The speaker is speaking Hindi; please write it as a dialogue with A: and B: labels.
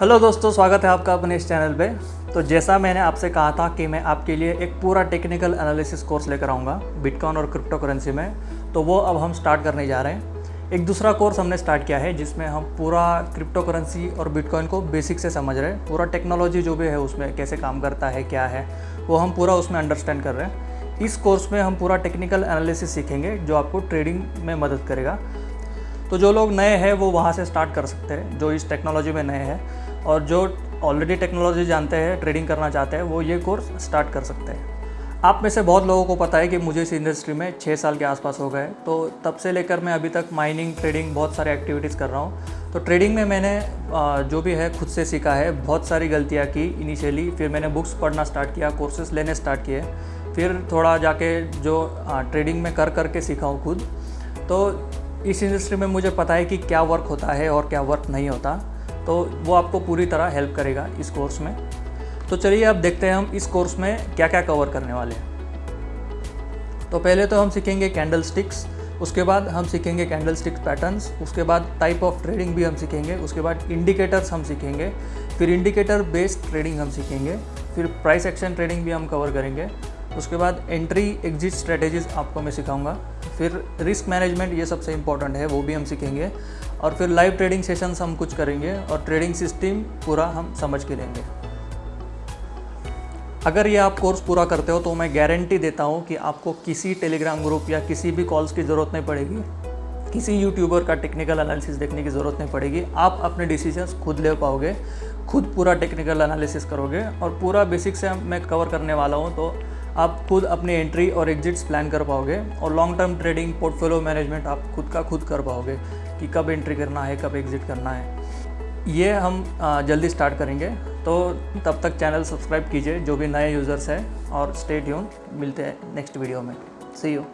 A: हेलो दोस्तों, स्वागत है आपका अपने इस चैनल पे। तो जैसा मैंने आपसे कहा था कि मैं आपके लिए एक पूरा टेक्निकल एनालिसिस कोर्स लेकर आऊँगा बिटकॉइन और क्रिप्टो करेंसी में। तो वो अब हम स्टार्ट करने जा रहे हैं। एक दूसरा कोर्स हमने स्टार्ट किया है, जिसमें हम पूरा क्रिप्टो करेंसी और बिटकॉइन को बेसिक से समझ रहे हैं। पूरा टेक्नोलॉजी जो भी है उसमें कैसे काम करता है, क्या है, वो हम पूरा उसमें अंडरस्टैंड कर रहे हैं। इस कोर्स में हम पूरा टेक्निकल एनालिसिस सीखेंगे, जो आपको ट्रेडिंग में मदद करेगा। तो जो लोग नए हैं, वो वहाँ से स्टार्ट कर सकते हैं, जो इस टेक्नोलॉजी में नए हैं। और जो ऑलरेडी टेक्नोलॉजी जानते हैं ट्रेडिंग करना चाहते हैं, वो ये कोर्स स्टार्ट कर सकते हैं। आप में से बहुत लोगों को पता है कि मुझे इस इंडस्ट्री में छः साल के आसपास हो गए तो तब से लेकर मैं अभी तक माइनिंग ट्रेडिंग बहुत सारे एक्टिविटीज़ कर रहा हूँ। तो ट्रेडिंग में मैंने जो भी है, खुद से सीखा है। बहुत सारी गलतियाँ की इनिशियली फिर मैंने बुक्स पढ़ना स्टार्ट किया कोर्सेज लेने स्टार्ट किए। फिर थोड़ा जाके जो ट्रेडिंग में कर करके सीखा हूँ खुद। तो इस इंडस्ट्री में मुझे पता है कि क्या वर्क होता है और क्या वर्क नहीं होता तो वो आपको पूरी तरह हेल्प करेगा इस कोर्स में। तो चलिए अब देखते हैं हम इस कोर्स में क्या क्या कवर करने वाले हैं। तो पहले तो हम सीखेंगे कैंडल स्टिक्स उसके बाद हम सीखेंगे कैंडल स्टिक्स पैटर्न्स उसके बाद टाइप ऑफ़ ट्रेडिंग भी हम सीखेंगे, उसके बाद इंडिकेटर्स हम सीखेंगे, फिर इंडिकेटर बेस्ड ट्रेडिंग हम सीखेंगे, फिर प्राइस एक्शन ट्रेडिंग भी हम कवर करेंगे, उसके बाद एंट्री एग्जिट स्ट्रेटेजीज आपको मैं सिखाऊँगा। फिर रिस्क मैनेजमेंट ये सबसे इंपॉर्टेंट है, वो भी हम सीखेंगे। और फिर लाइव ट्रेडिंग सेशंस हम कुछ करेंगे और ट्रेडिंग सिस्टम पूरा हम समझ के लेंगे। अगर ये आप कोर्स पूरा करते हो तो मैं गारंटी देता हूँ कि आपको किसी टेलीग्राम ग्रुप या किसी भी कॉल्स की ज़रूरत नहीं पड़ेगी। किसी यूट्यूबर का टेक्निकल एनालिसिस देखने की ज़रूरत नहीं पड़ेगी। आप अपने डिसीजंस खुद ले पाओगे, खुद पूरा टेक्निकल एनालिसिस करोगे। और पूरा बेसिक से मैं कवर करने वाला हूँ तो आप खुद अपने एंट्री और एग्जिट्स प्लान कर पाओगे और long term trading portfolio management आप खुद का खुद कर पाओगे कि कब एंट्री करना है, कब एग्जिट करना है। ये हम जल्दी स्टार्ट करेंगे। तो तब तक चैनल सब्सक्राइब कीजिए, जो भी नए यूज़र्स हैं, और स्टेट यून मिलते हैं नेक्स्ट वीडियो में। सी यू